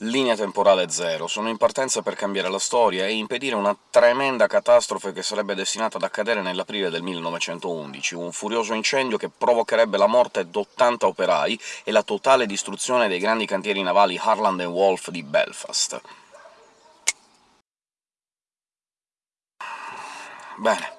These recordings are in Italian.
Linea temporale zero. Sono in partenza per cambiare la storia e impedire una tremenda catastrofe che sarebbe destinata ad accadere nell'aprile del 1911, un furioso incendio che provocherebbe la morte d'80 operai e la totale distruzione dei grandi cantieri navali Harland Wolff di Belfast. Bene.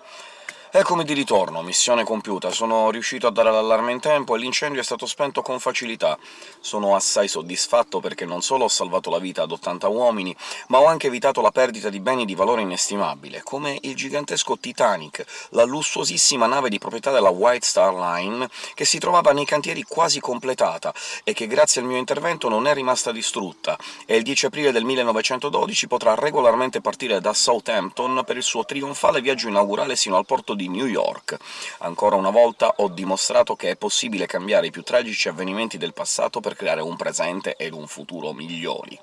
Eccomi di ritorno, missione compiuta. Sono riuscito a dare l'allarme in tempo e l'incendio è stato spento con facilità. Sono assai soddisfatto perché non solo ho salvato la vita ad 80 uomini, ma ho anche evitato la perdita di beni di valore inestimabile, come il gigantesco Titanic, la lussuosissima nave di proprietà della White Star Line, che si trovava nei cantieri quasi completata e che grazie al mio intervento non è rimasta distrutta, e il 10 aprile del 1912 potrà regolarmente partire da Southampton per il suo trionfale viaggio inaugurale sino al porto di New York. Ancora una volta ho dimostrato che è possibile cambiare i più tragici avvenimenti del passato per creare un presente ed un futuro migliori.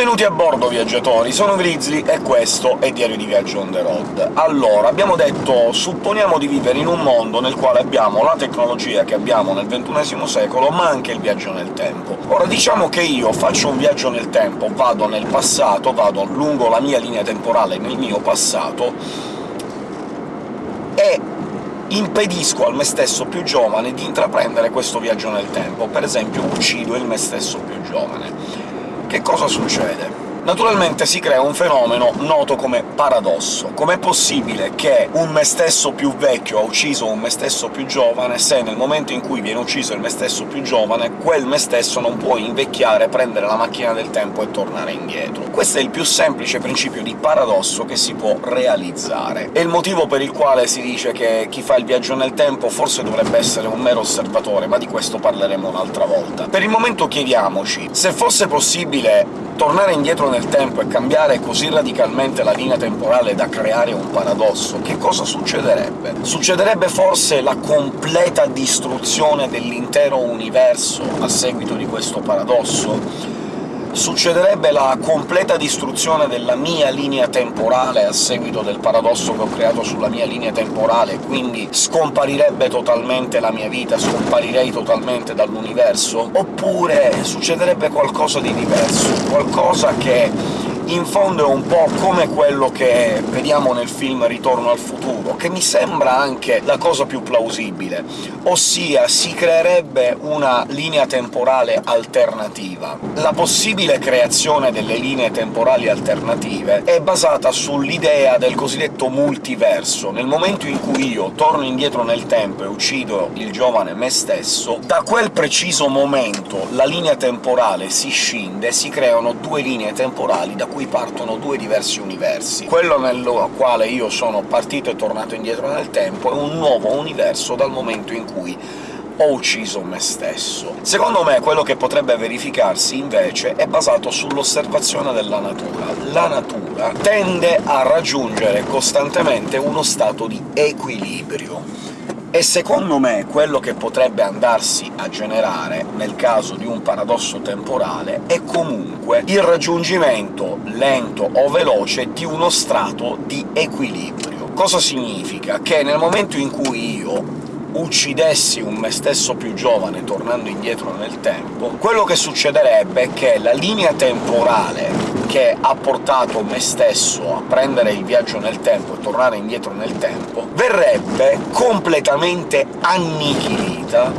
Benvenuti a bordo, viaggiatori! Sono Grizzly e questo è Diario di Viaggio on the road. Allora, abbiamo detto supponiamo di vivere in un mondo nel quale abbiamo la tecnologia che abbiamo nel XXI secolo, ma anche il viaggio nel tempo. Ora, diciamo che io faccio un viaggio nel tempo, vado nel passato, vado lungo la mia linea temporale nel mio passato, e impedisco al me stesso più giovane di intraprendere questo viaggio nel tempo, per esempio uccido il me stesso più giovane. Che cosa succede? Naturalmente si crea un fenomeno noto come paradosso. Com'è possibile che un me stesso più vecchio ha ucciso un me stesso più giovane, se nel momento in cui viene ucciso il me stesso più giovane, quel me stesso non può invecchiare, prendere la macchina del tempo e tornare indietro? Questo è il più semplice principio di paradosso che si può realizzare. È il motivo per il quale si dice che chi fa il viaggio nel tempo forse dovrebbe essere un mero osservatore, ma di questo parleremo un'altra volta. Per il momento chiediamoci, se fosse possibile tornare indietro nel tempo e cambiare così radicalmente la linea temporale da creare un paradosso, che cosa succederebbe? Succederebbe forse la completa distruzione dell'intero universo a seguito di questo paradosso? Succederebbe la completa distruzione della mia linea temporale a seguito del paradosso che ho creato sulla mia linea temporale, quindi scomparirebbe totalmente la mia vita, scomparirei totalmente dall'universo? Oppure succederebbe qualcosa di diverso, qualcosa che in fondo è un po' come quello che vediamo nel film Ritorno al futuro, che mi sembra anche la cosa più plausibile, ossia si creerebbe una linea temporale alternativa. La possibile creazione delle linee temporali alternative è basata sull'idea del cosiddetto multiverso. Nel momento in cui io torno indietro nel tempo e uccido il giovane me stesso, da quel preciso momento la linea temporale si scinde e si creano due linee temporali da cui cui partono due diversi universi. Quello nel quale io sono partito e tornato indietro nel tempo è un nuovo universo dal momento in cui ho ucciso me stesso. Secondo me quello che potrebbe verificarsi, invece, è basato sull'osservazione della natura. La natura tende a raggiungere costantemente uno stato di equilibrio e secondo me quello che potrebbe andarsi a generare nel caso di un paradosso temporale è comunque il raggiungimento lento o veloce di uno strato di equilibrio. Cosa significa? Che nel momento in cui io uccidessi un me stesso più giovane tornando indietro nel tempo, quello che succederebbe è che la linea temporale che ha portato me stesso a prendere il viaggio nel tempo e tornare indietro nel tempo, verrebbe completamente annichilita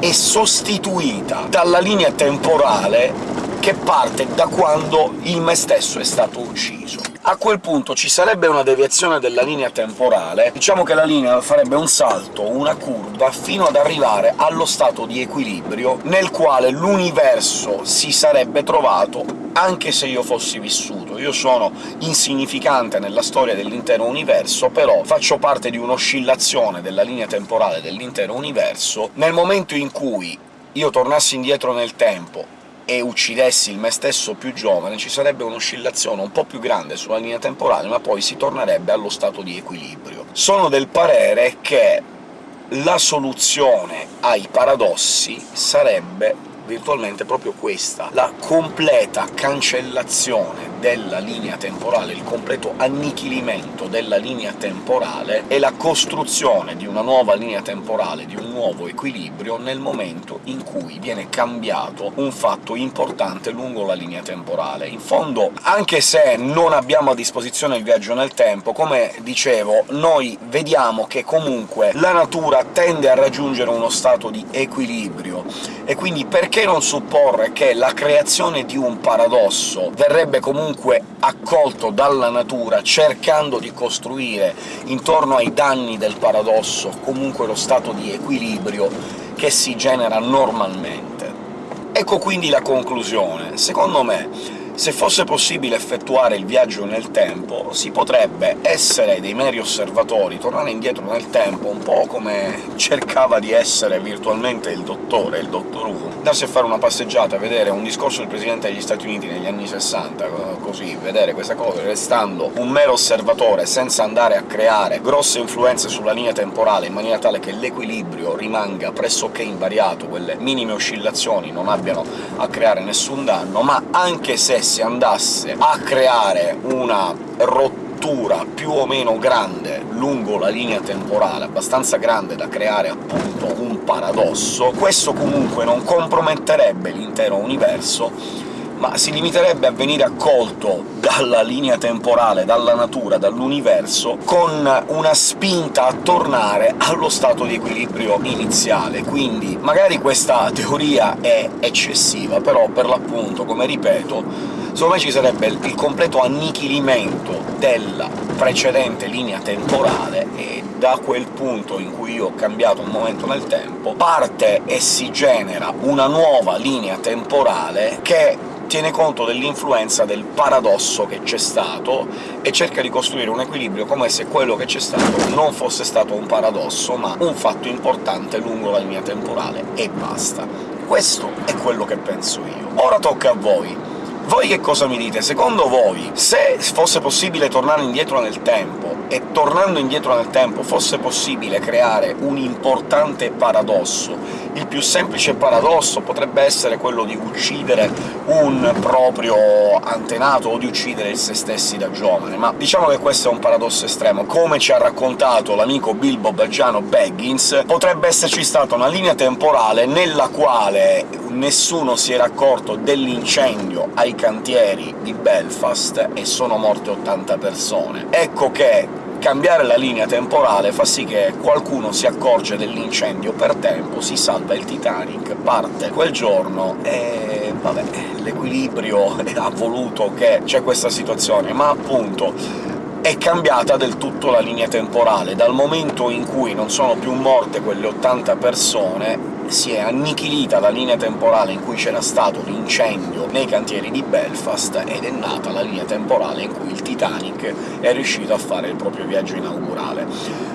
e sostituita dalla linea temporale che parte da quando il me stesso è stato ucciso a quel punto ci sarebbe una deviazione della linea temporale, diciamo che la linea farebbe un salto, una curva, fino ad arrivare allo stato di equilibrio nel quale l'universo si sarebbe trovato anche se io fossi vissuto. Io sono insignificante nella storia dell'intero universo, però faccio parte di un'oscillazione della linea temporale dell'intero universo. Nel momento in cui io tornassi indietro nel tempo e uccidessi il me stesso più giovane, ci sarebbe un'oscillazione un po' più grande sulla linea temporale, ma poi si tornerebbe allo stato di equilibrio. Sono del parere che la soluzione ai paradossi sarebbe virtualmente proprio questa, la completa cancellazione della linea temporale, il completo annichilimento della linea temporale e la costruzione di una nuova linea temporale, di un nuovo equilibrio, nel momento in cui viene cambiato un fatto importante lungo la linea temporale. In fondo, anche se non abbiamo a disposizione il viaggio nel tempo, come dicevo, noi vediamo che comunque la natura tende a raggiungere uno stato di equilibrio, e quindi perché non supporre che la creazione di un paradosso verrebbe comunque accolto dalla natura, cercando di costruire intorno ai danni del paradosso comunque lo stato di equilibrio che si genera normalmente. Ecco quindi la conclusione. Secondo me se fosse possibile effettuare il viaggio nel tempo, si potrebbe essere dei meri osservatori, tornare indietro nel tempo, un po' come cercava di essere virtualmente il dottore, il dottor Who, darsi a fare una passeggiata, vedere un discorso del Presidente degli Stati Uniti negli anni 60, così, vedere questa cosa, restando un mero osservatore, senza andare a creare grosse influenze sulla linea temporale, in maniera tale che l'equilibrio rimanga pressoché invariato, quelle minime oscillazioni non abbiano a creare nessun danno, ma anche se si andasse a creare una rottura più o meno grande lungo la linea temporale, abbastanza grande da creare appunto un paradosso, questo comunque non comprometterebbe l'intero universo, ma si limiterebbe a venire accolto dalla linea temporale, dalla natura, dall'universo, con una spinta a tornare allo stato di equilibrio iniziale. Quindi magari questa teoria è eccessiva, però per l'appunto, come ripeto, secondo me ci sarebbe il completo annichilimento della precedente linea temporale, e da quel punto in cui io ho cambiato un momento nel tempo, parte e si genera una nuova linea temporale che tiene conto dell'influenza del paradosso che c'è stato e cerca di costruire un equilibrio come se quello che c'è stato non fosse stato un paradosso, ma un fatto importante lungo la linea temporale, e basta. Questo è quello che penso io. Ora tocca a voi. Voi che cosa mi dite? Secondo voi, se fosse possibile tornare indietro nel tempo, e tornando indietro nel tempo fosse possibile creare un importante paradosso, il più semplice paradosso potrebbe essere quello di uccidere un proprio antenato o di uccidere se stessi da giovane, ma diciamo che questo è un paradosso estremo. Come ci ha raccontato l'amico Bilbo Baggiano Baggins, potrebbe esserci stata una linea temporale nella quale nessuno si era accorto dell'incendio ai cantieri di Belfast e sono morte 80 persone. Ecco che cambiare la linea temporale fa sì che qualcuno si accorge dell'incendio per tempo, si salva il Titanic, parte quel giorno e... vabbè, l'equilibrio ha voluto che c'è questa situazione, ma appunto è cambiata del tutto la linea temporale. Dal momento in cui non sono più morte quelle 80 persone, si è annichilita la linea temporale in cui c'era stato l'incendio nei cantieri di Belfast, ed è nata la linea temporale in cui il Titanic è riuscito a fare il proprio viaggio inaugurale.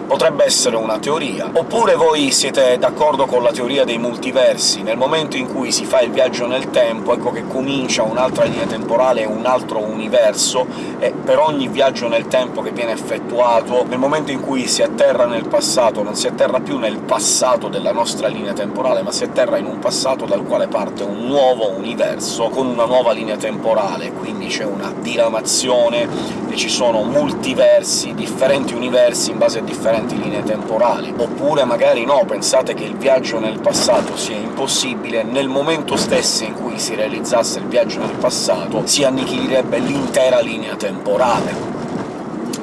Potrebbe essere una teoria. Oppure voi siete d'accordo con la teoria dei multiversi? Nel momento in cui si fa il viaggio nel tempo, ecco che comincia un'altra linea temporale e un altro universo, e per ogni viaggio nel tempo che viene effettuato, nel momento in cui si atterra nel passato, non si atterra più nel passato della nostra linea temporale, ma si atterra in un passato dal quale parte un nuovo universo, con una nuova linea temporale, quindi c'è una diramazione e ci sono multiversi, differenti universi in base a differenti linee temporali. Oppure magari no, pensate che il viaggio nel passato sia impossibile, nel momento stesso in cui si realizzasse il viaggio nel passato si annichilirebbe l'intera linea temporale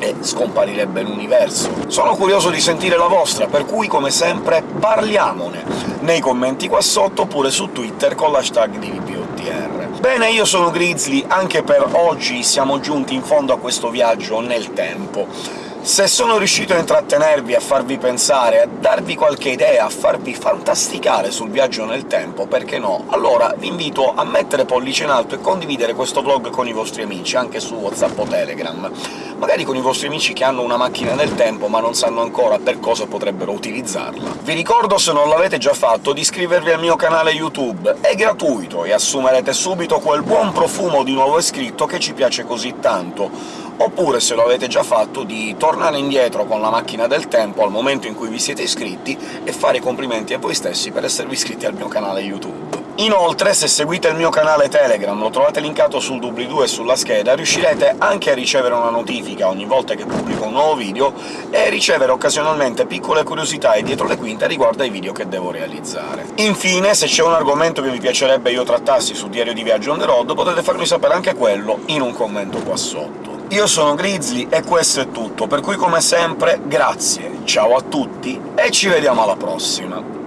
e scomparirebbe l'universo. Sono curioso di sentire la vostra, per cui come sempre parliamone nei commenti qua sotto, oppure su Twitter con l'hashtag DVPOTR. Bene, io sono Grizzly, anche per oggi siamo giunti in fondo a questo viaggio nel tempo. Se sono riuscito a intrattenervi, a farvi pensare, a darvi qualche idea, a farvi fantasticare sul viaggio nel tempo, perché no? Allora vi invito a mettere pollice in alto e condividere questo vlog con i vostri amici, anche su WhatsApp o Telegram. Magari con i vostri amici che hanno una macchina del tempo ma non sanno ancora per cosa potrebbero utilizzarla. Vi ricordo, se non l'avete già fatto, di iscrivervi al mio canale YouTube. È gratuito e assumerete subito quel buon profumo di nuovo iscritto che ci piace così tanto oppure, se lo avete già fatto, di tornare indietro con la macchina del tempo al momento in cui vi siete iscritti e fare i complimenti a voi stessi per esservi iscritti al mio canale YouTube. Inoltre, se seguite il mio canale Telegram, lo trovate linkato sul doobly-doo e sulla scheda, riuscirete anche a ricevere una notifica ogni volta che pubblico un nuovo video e ricevere occasionalmente piccole curiosità e dietro le quinte riguardo ai video che devo realizzare. Infine, se c'è un argomento che vi piacerebbe io trattassi su Diario di Viaggio on the road, potete farmi sapere anche quello in un commento qua sotto. Io sono Grizzly e questo è tutto, per cui come sempre grazie, ciao a tutti e ci vediamo alla prossima!